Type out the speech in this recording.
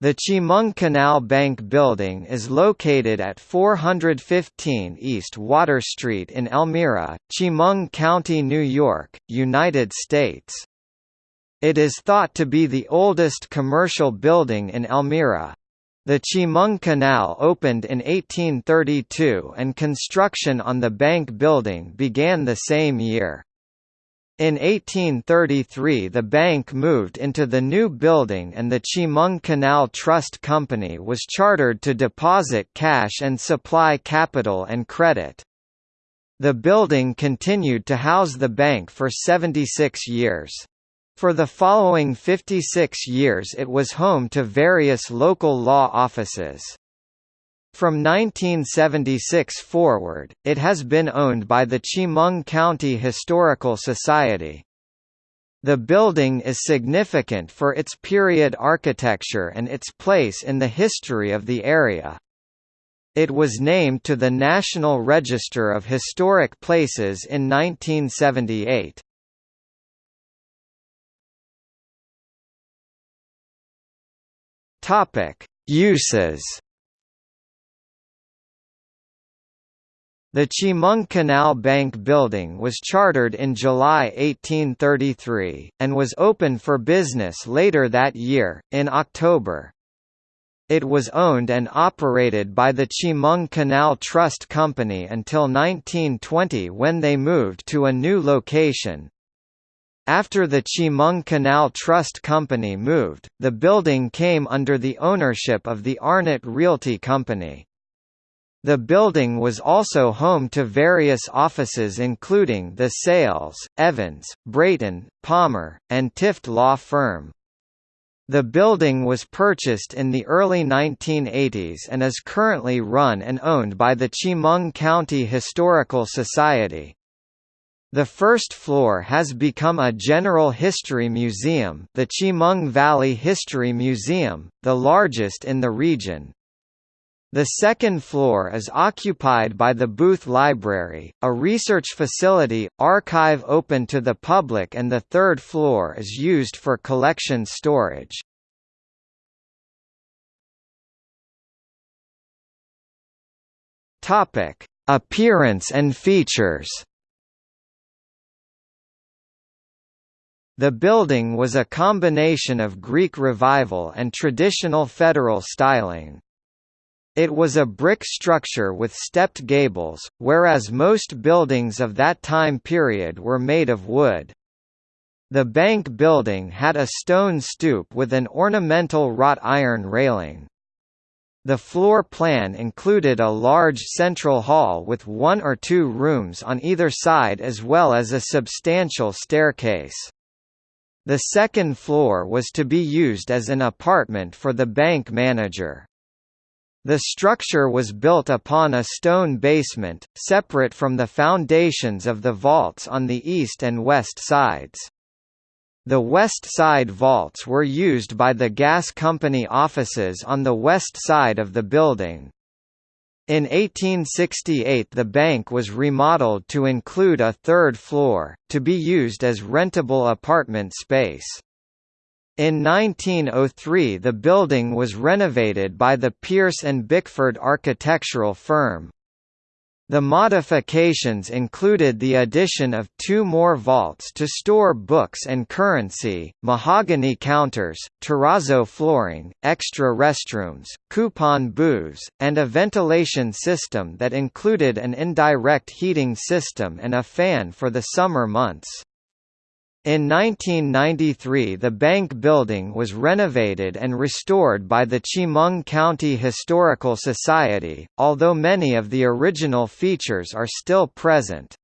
The Chemung Canal Bank Building is located at 415 East Water Street in Elmira, Chemung County, New York, United States. It is thought to be the oldest commercial building in Elmira. The Chemung Canal opened in 1832 and construction on the bank building began the same year. In 1833 the bank moved into the new building and the Chemung Canal Trust Company was chartered to deposit cash and supply capital and credit. The building continued to house the bank for 76 years. For the following 56 years it was home to various local law offices. From 1976 forward, it has been owned by the Chemung County Historical Society. The building is significant for its period architecture and its place in the history of the area. It was named to the National Register of Historic Places in 1978. Topic: Uses The Chemung Canal Bank building was chartered in July 1833, and was open for business later that year, in October. It was owned and operated by the Chemung Canal Trust Company until 1920 when they moved to a new location. After the Chemung Canal Trust Company moved, the building came under the ownership of the Arnott Realty Company. The building was also home to various offices including the Sayles, Evans, Brayton, Palmer, and Tifft law firm. The building was purchased in the early 1980s and is currently run and owned by the Chemung County Historical Society. The first floor has become a general history museum the Chemung Valley History Museum, the largest in the region. The second floor is occupied by the Booth Library, a research facility, archive open to the public and the third floor is used for collection storage. Appearance and features The building was a combination of Greek Revival and traditional Federal styling. It was a brick structure with stepped gables, whereas most buildings of that time period were made of wood. The bank building had a stone stoop with an ornamental wrought iron railing. The floor plan included a large central hall with one or two rooms on either side as well as a substantial staircase. The second floor was to be used as an apartment for the bank manager. The structure was built upon a stone basement, separate from the foundations of the vaults on the east and west sides. The west side vaults were used by the gas company offices on the west side of the building. In 1868 the bank was remodeled to include a third floor, to be used as rentable apartment space. In 1903 the building was renovated by the Pierce and Bickford architectural firm. The modifications included the addition of two more vaults to store books and currency, mahogany counters, terrazzo flooring, extra restrooms, coupon booths, and a ventilation system that included an indirect heating system and a fan for the summer months. In 1993 the bank building was renovated and restored by the Chemung County Historical Society, although many of the original features are still present.